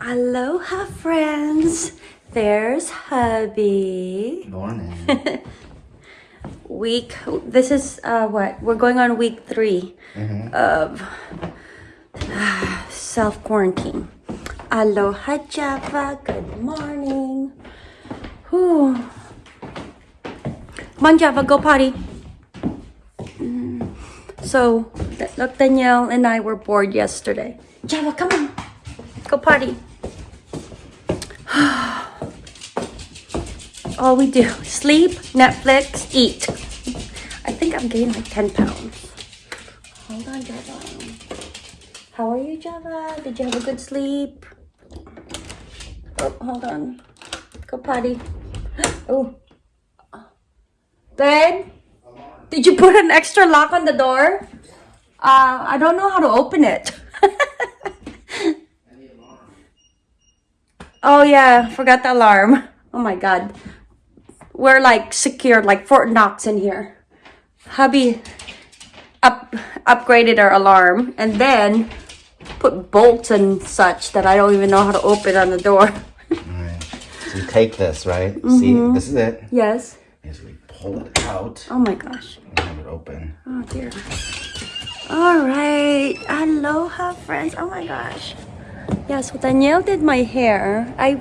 Aloha, friends. There's hubby. Morning. Week, this is uh, what? We're going on week 3 of self quarantine. Aloha, Java. Good morning. Whew. Come on, Java, go potty. Mm. So, look, Danielle and I were bored yesterday. Java, come on. Go potty. All we do, sleep, Netflix, eat. I think I'm gaining like 10 pounds. Hold on, Java. How are you, Java? Did you have a good sleep? Oh, hold on. Go potty. Oh. Babe? Did you put an extra lock on the door? Uh, I don't know how to open it. oh yeah, forgot the alarm. Oh my god. We're like secured, like Fort Knox in here. Hubby up upgraded our alarm and then put bolts and such that I don't even know how to open on the door. Alright. So you take this, right? Mm-hmm. See, this is it. yes. As we pull it out Oh my gosh. and have it open. Oh dear. All right. Aloha, friends. Oh my gosh. Yeah, so Danielle did my hair. I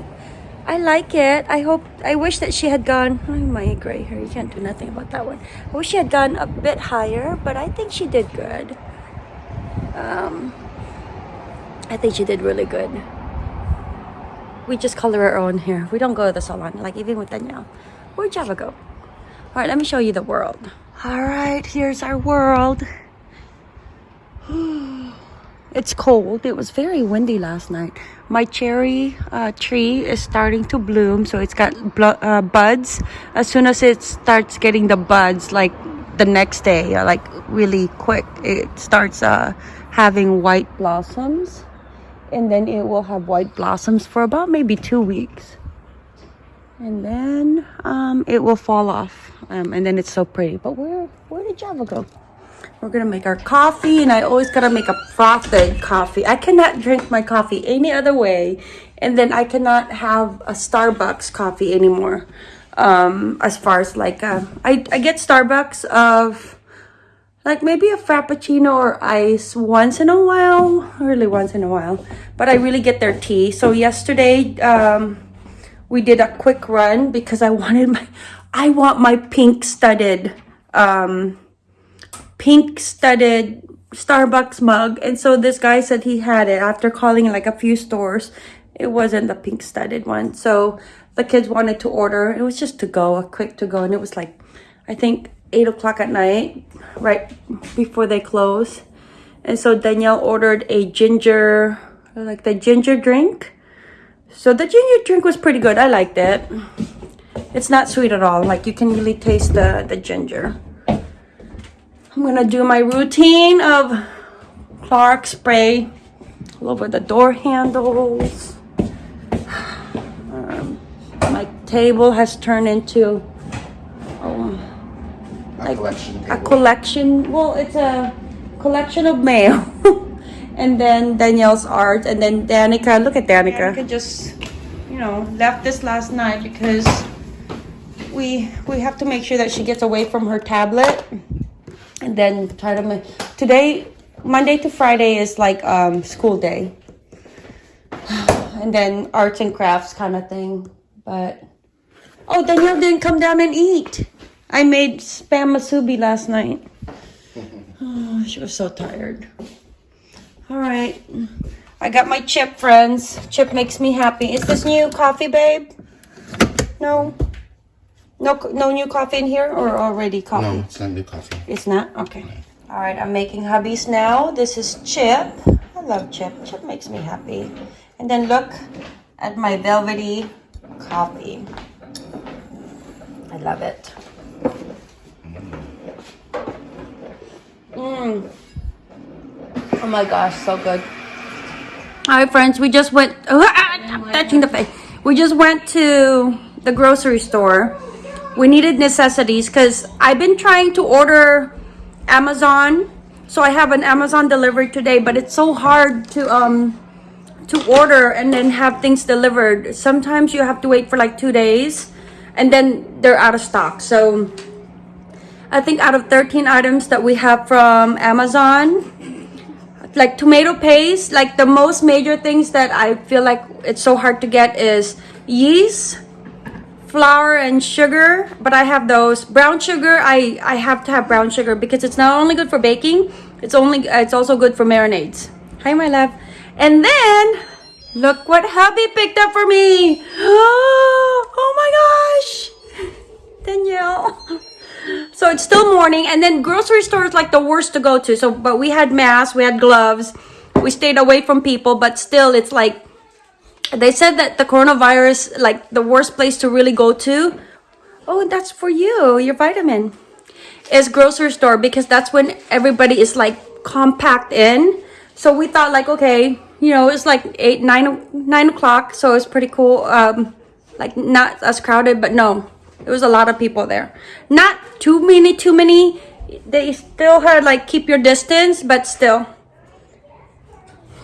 I like it. I hope I wish that she had gone oh, my gray hair. You can't do nothing about that one. I wish she had gone a bit higher, but I think she did good. Um I think she did really good. We just color our own hair. We don't go to the salon, like even with Danielle. Where'd Java go? All right, let me show you the world. All right, here's our world. It's cold. It was very windy last night. My cherry uh, tree is starting to bloom, so it's got uh, buds. As soon as it starts getting the buds, like the next day, uh, like really quick, it starts uh, having white blossoms, and then it will have white blossoms for about maybe two weeks and then um, it will fall off um, and then it's so pretty but where where did java go we're gonna make our coffee and i always gotta make a frothed coffee. I cannot drink my coffee any other way and then i cannot have a starbucks coffee anymore. Um, as far as like uh, I, I get starbucks of like maybe a frappuccino or ice once in a while really once in a while but i really get their tea. So yesterday um, we did a quick run because I wanted my I want my pink studded um pink studded Starbucks mug and so this guy said he had it after calling like a few stores it wasn't the pink studded one so the kids wanted to order it was just to go a quick to go and it was like I think eight o'clock at night right before they close and so Danielle ordered a ginger like the ginger drink so the ginger drink was pretty good. I liked it. It's not sweet at all. Like you can really taste the, the ginger. I'm gonna do my routine of Clark spray all over the door handles. Um, my table has turned into um, A collection a collection. Well, it's a collection of mail. and then Danielle's art, and then Danica. Look at Danica. Danica just, you know, left this last night because we we have to make sure that she gets away from her tablet, and then try to make today. Monday to Friday is like um, school day, and then arts and crafts kind of thing. But oh, Danielle didn't come down and eat. I made spam musubi last night. Oh, she was so tired. All right. I got my chip, friends. Chip makes me happy. Is this new coffee, babe? No. No, no new coffee in here or already coffee? No, it's not new coffee. It's not? Okay. All right, I'm making hubbies now. This is Chip. I love Chip. Chip makes me happy. And then look at my velvety coffee. I love it. Mmm. Oh my gosh, so good. All right, friends, we just went. I'm touching the face. We just went to the grocery store. We needed necessities because I've been trying to order Amazon. So I have an Amazon delivery today, but it's so hard to um to order and then have things delivered. Sometimes you have to wait for like two days and then they're out of stock. So I think out of 13 items that we have from Amazon, like tomato paste, like the most major things that I feel like it's so hard to get is yeast, flour and sugar, but I have those. Brown sugar, I I have to have brown sugar because it's not only good for baking, it's only it's also good for marinades. Hi my love. And then look what hubby picked up for me. Oh my gosh. Danielle. So it's still morning and then grocery store is like the worst to go to. So but we had masks, we had gloves. We stayed away from people, but still it's like they said that the coronavirus like the worst place to really go to. Oh, that's for you, your vitamin. Is grocery store because that's when everybody is like compact in. So we thought like okay, you know, it's like eight, nine, nine o'clock, so it's pretty cool. Um, like not as crowded, but no, it was a lot of people there. Not too many, too many. They still had like keep your distance, but still.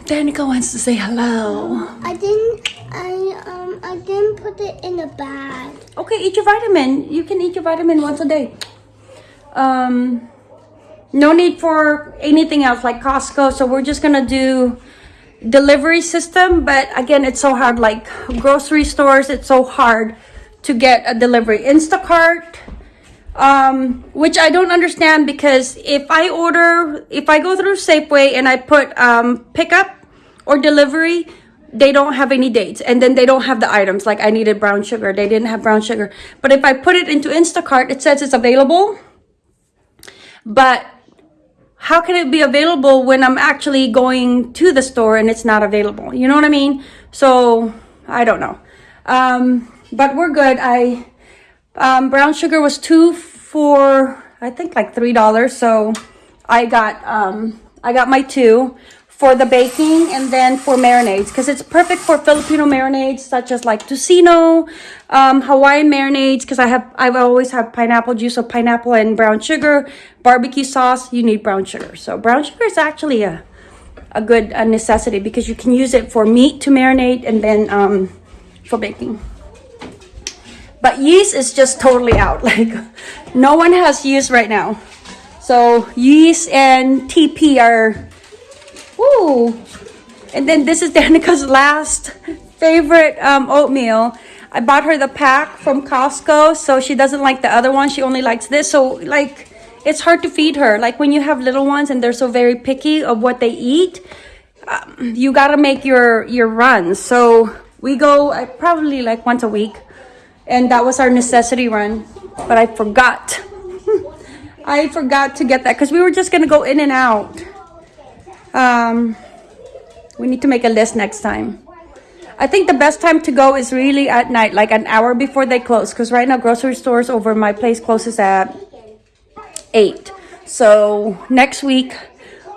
Danica wants to say hello. I didn't. I um. I didn't put it in a bag. Okay, eat your vitamin. You can eat your vitamin once a day. Um, no need for anything else like Costco. So we're just gonna do delivery system. But again, it's so hard. Like grocery stores, it's so hard to get a delivery. Instacart, um, which I don't understand because if I order, if I go through Safeway and I put um, pickup or delivery, they don't have any dates and then they don't have the items like I needed brown sugar. They didn't have brown sugar. But if I put it into Instacart, it says it's available. But how can it be available when I'm actually going to the store and it's not available? You know what I mean? So I don't know. Um, but we're good. I um, brown sugar was two for I think like three dollars. So I got um, I got my two for the baking and then for marinades because it's perfect for Filipino marinades such as like tocino, um, Hawaiian marinades because I have I've always have pineapple juice, so pineapple and brown sugar, barbecue sauce. You need brown sugar, so brown sugar is actually a a good a necessity because you can use it for meat to marinate and then um, for baking. But yeast is just totally out. Like no one has yeast right now. So yeast and TP are Woo! And then this is Danica's last favorite um, oatmeal. I bought her the pack from Costco, so she doesn't like the other one. She only likes this. So, like, it's hard to feed her. Like, when you have little ones and they're so very picky of what they eat, um, you gotta make your, your runs. So, we go uh, probably like once a week. And that was our necessity run. But I forgot. I forgot to get that because we were just gonna go in and out. Um, we need to make a list next time. I think the best time to go is really at night, like an hour before they close. Because right now, grocery stores over my place closes at 8. So next week,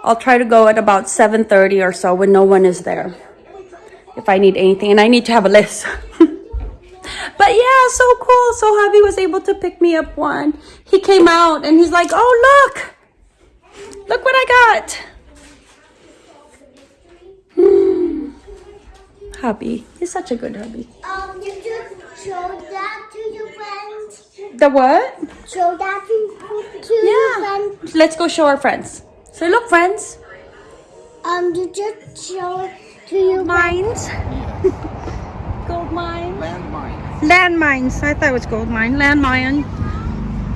I'll try to go at about 7.30 or so when no one is there. If I need anything. And I need to have a list. but yeah, so cool. So hubby was able to pick me up one. He came out and he's like, oh, look. Look what I got. Hubby. He's such a good hubby. Um, you just show that to your friends. The what? Show that to, to your Yeah. friends. Let's go show our friends. So look, friends. Um, you just show it to your Mines. gold mine. Landmine. Landmines. I thought it was gold mine. Landmine.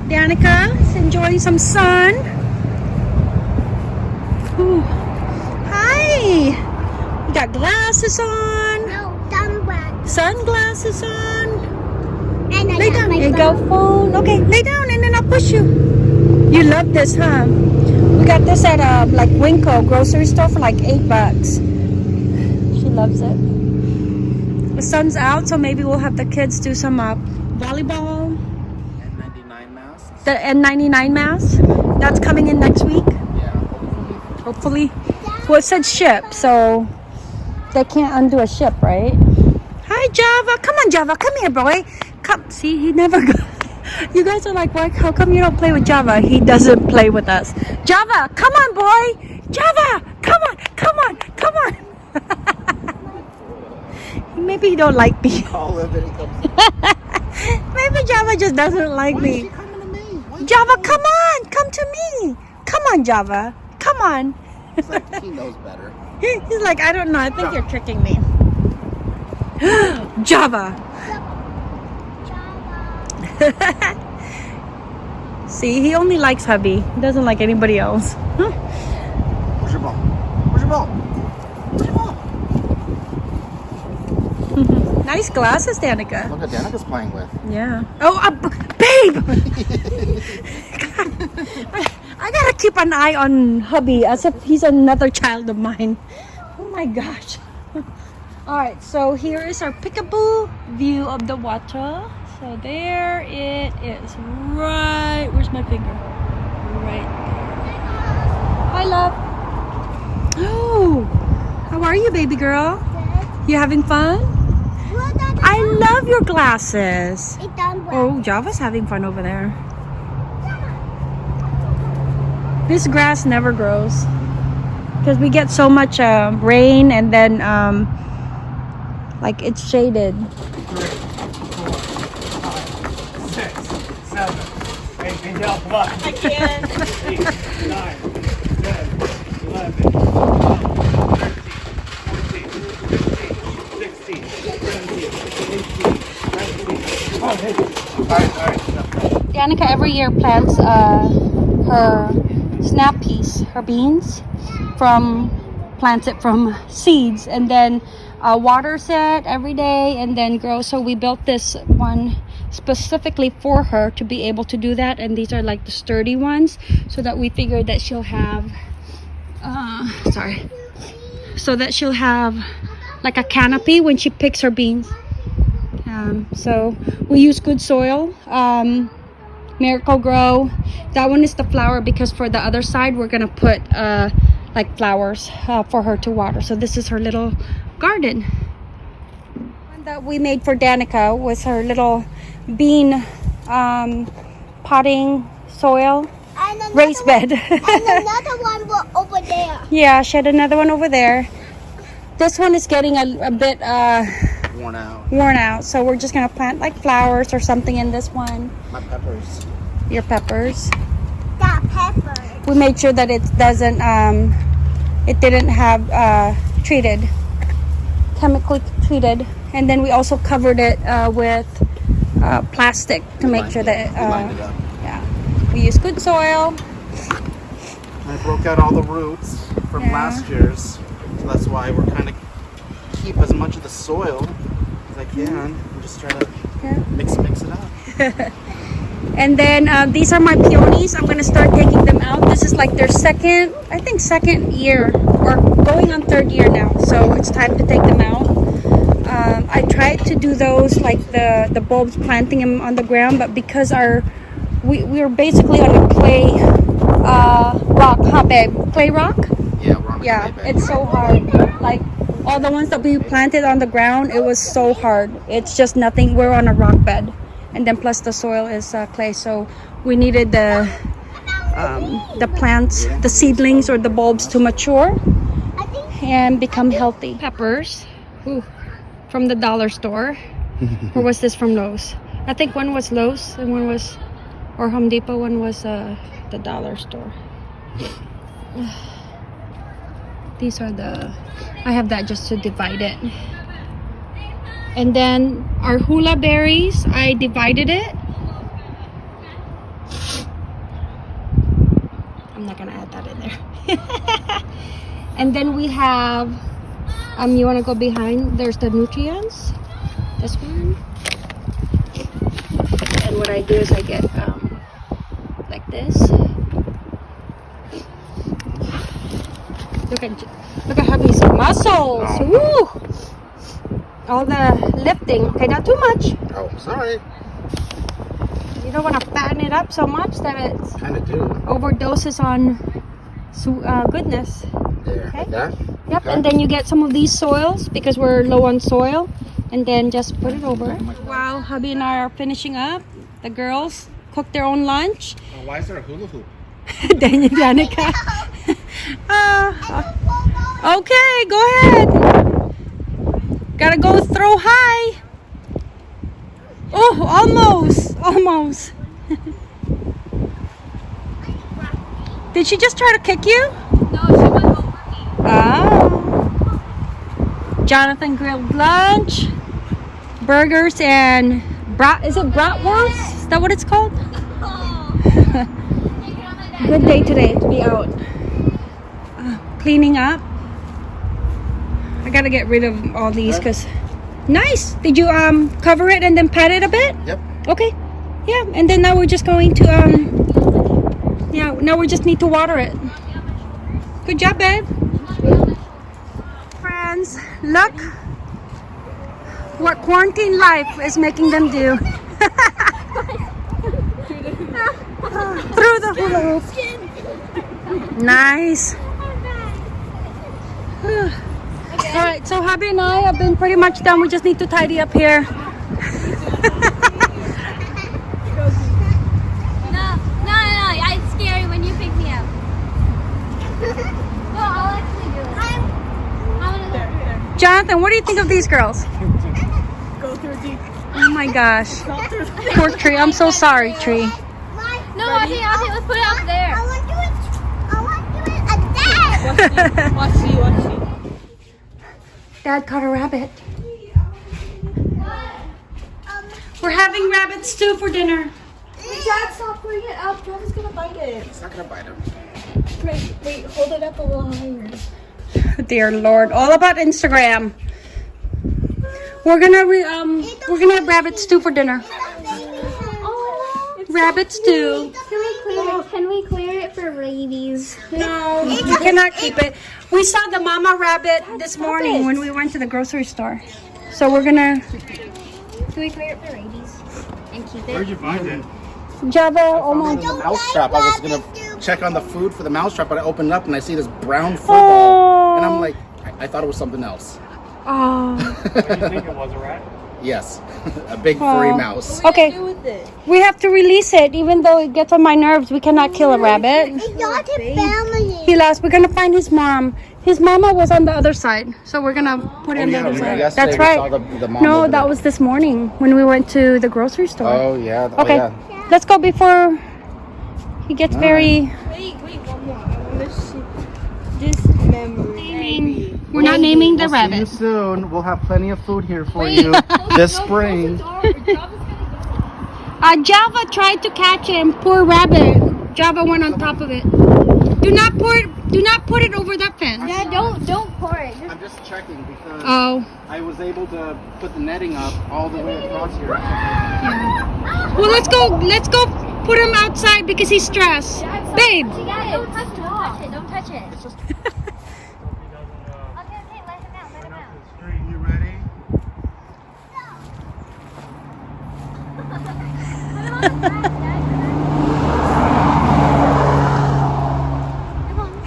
Danica is enjoying some sun. Ooh. Hi. You got glasses on. No, dumb bag. Sunglasses on. And I Lay down. my There you go. phone. Okay, lay down and then I'll push you. You love this, huh? We got this at uh, like Winco grocery store for like eight bucks. She loves it. The sun's out, so maybe we'll have the kids do some uh, volleyball. N99 masks? The N99 mask. That's coming in next week, Yeah. hopefully. Well, it said ship, so they can't undo a ship, right? Hi, Java. Come on, Java. Come here, boy. Come. See, he never. You guys are like, why? How come you don't play with Java? He doesn't play with us. Java, come on, boy. Java, come on, come on, come on. Maybe he don't like me. Call him and he comes. Maybe Java just doesn't like Why me. he coming to me? Java, come on, come to me. Come on, Java. Come on. Like he knows better. He's like, I don't know. I think you're tricking me. Java. See, he only likes hubby. He doesn't like anybody else. Where's your ball? Where's your ball? Where's your ball? Nice glasses, Danica. Look at Danica's playing with. Yeah. Oh, uh, babe! I, I gotta keep an eye on hubby as if he's another child of mine. Oh my gosh. Alright, so here is our peekaboo view of the water. So there it is. Right. Where's my finger? Right there. Hi, love. Oh, how are you, baby girl? You having fun? I love your glasses. It done well. Oh, Java's having fun over there. This grass never grows because we get so much uh, rain and then um, like it's shaded. Eight, nine, ten, eleven, twelve, thirteen, fourteen, fifteen, sixteen, seventeen, eighteen, nineteen, twenty. All right, all right. Danica every year plants uh, her snap peas, her beans, from plants it from seeds and then waters it every day and then grow So we built this one specifically for her to be able to do that. And these are like the sturdy ones, so that we figured that she'll have. Uh, sorry, so that she'll have like a canopy when she picks her beans. Um, so we use good soil. Um, Miracle-Gro. That one is the flower because for the other side we're gonna put uh, like flowers uh, for her to water. So this is her little garden. One that we made for Danica was her little bean um, potting soil And another raised one- bed. and another one over there. yeah, she had another one over there. This one is getting a, a bit uh, Worn out. worn out, so we're just gonna plant like flowers or something in this one. My peppers. Your peppers. That pepper. we made sure that it doesn't um it didn't have uh treated chemically treated and then we also covered it uh, with uh, plastic to make sure that We uh, it yeah we use good soil I broke out all the roots from Yeah. last year's, so that's why we're kind of keep as much of the soil as I can. and just try to Yeah. mix mix it up. and then uh, these are my peonies i'm gonna start taking them out this is like their second i think second year or going on third year now so it's time to take them out. Um, i tried to do those like the the bulbs planting them on the ground but because our we, we were basically on a clay uh, rock huh babe? Clay rock? Yeah, we're on yeah clay it's so hard. Like all the ones that we planted on the ground it was so hard. It's just nothing. We're on a rock bed. And then plus the soil is uh, clay so we needed the um, the plants the seedlings or the bulbs to mature and become healthy. Peppers Ooh, from the dollar store. Or was this from Lowe's? I think one was Lowe's and one was or Home Depot one was uh, the dollar store. These are the I have that just to divide it. And then our hula berries I divided it I'm not gonna add that in there and then we have um you want to go behind? There's the nutrients. This one. And what I do is I get um like this. Look at look at hubby's muscles. Woo! all the lifting. Okay not too much. Oh, sorry. you don't want to fatten it up so much that it Kind of do. overdoses on su- uh, goodness There. Okay. Like that. Yep, Okay. and then you get some of these soils because we're low on soil, and then just put it over. While hubby and I are finishing up, the girls cook their own lunch. Oh, why is there a hula hoop? then you Danica. uh, okay, go ahead. Gotta gotta go throw high. Oh, almost, almost. Did she just try to kick you? No, she went over me. Oh. Jonathan grilled lunch, burgers, and brat. Is it bratwurst? Is that what it's called? Good day today to be out uh, cleaning up. I gotta get rid of all these because nice. Did you um cover it and then pat it a bit? Yep. Okay. Yeah, and then now we're just going to um. Yeah, now we just need to water it. Good job, babe. Friends, look what quarantine life is making them do. Through the hula hoop. Nice. All right, so hubby and I have been pretty much done. We just need to tidy up here. No, no, no, no. It's scary when you pick me up. No, I'll actually do it. I'm gonna Jonathan, what do you think of these girls? Go through deep. Oh my gosh. Poor Tree. I'm so sorry, Tree. No, okay, okay, let's put it up there. I want to do it. I want to do it again. Watch see, watch see. Dad caught a rabbit. We're having rabbit stew for dinner. Dad, stop putting it up. Travis gonna bite it. It's not gonna bite him. Wait, wait, hold it up a little higher. Dear Lord, all about Instagram. We're gonna re- um we're gonna have rabbit stew for dinner. Oh, Rabbit stew. Can we clear it? Can we clear it for rabies? No, you cannot keep it. We saw the mama rabbit this morning when we went to the grocery store. So we're gonna Can we clear it for rabies? And keep it Where'd you find it? Java. Oh my. The mouse trap. I was gonna check on the food for the mouse trap, but I opened it up and I see this brown fur ball, and I'm like, I, I thought it was something else. Oh. What do you think it was, a rat? Yes, a big furry Aw. mouse. Okay, do with it. we have to release it, even though it gets on my nerves. We cannot kill a rabbit. it's not a family. He lost. We're gonna find his mom. His mama was on the other side, so we're gonna put oh, it on the other side. That's right. the- the mom no, that there. was this morning when we went to the grocery store. Oh yeah. Oh, okay, yeah. let's go before he gets very. Wait, wait, one more. I want to see this memory. Naming. We're not naming the We'll see you soon. We'll have plenty of food here for you this spring. Uh, Java tried to catch him. Poor rabbit. Java went on top of it. Do not pour it. Do not put it over that fence. Yeah, don't don't pour it. Just I'm just checking because Oh. I was able to put the netting up all the way across here. Well, let's go. Let's go put him outside because he's stressed. Babe. You got it. Don't touch it. Don't touch it. Don't touch it. It's just Okay, okay, let him out. Let him out. you ready?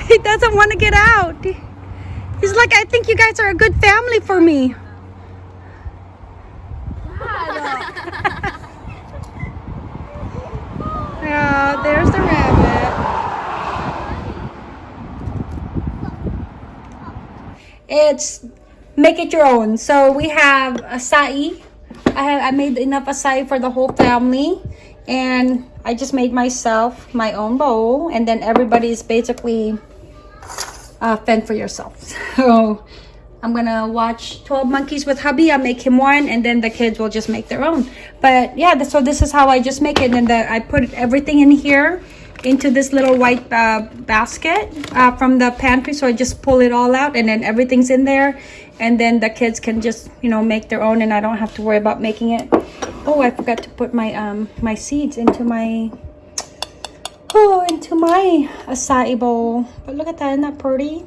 He doesn't want to get out. He's like, I think you guys are a good family for me. Yeah, there's the rabbit. It's make it your own. So we have acai. I have I made enough acai for the whole family, and I just made myself my own bowl, and then everybody is basically uh, fend for yourself. So I'm gonna watch 12 Monkeys with hubby. I'll make him one, and then the kids will just make their own. But yeah, so this is how I just make it. And then the, I put everything in here into this little white uh, basket uh, from the pantry. So I just pull it all out, and then everything's in there. And then the kids can just, you know, make their own, and I don't have to worry about making it. Oh, I forgot to put my um my seeds into my oh into my acai bowl. But look at that, isn't that pretty?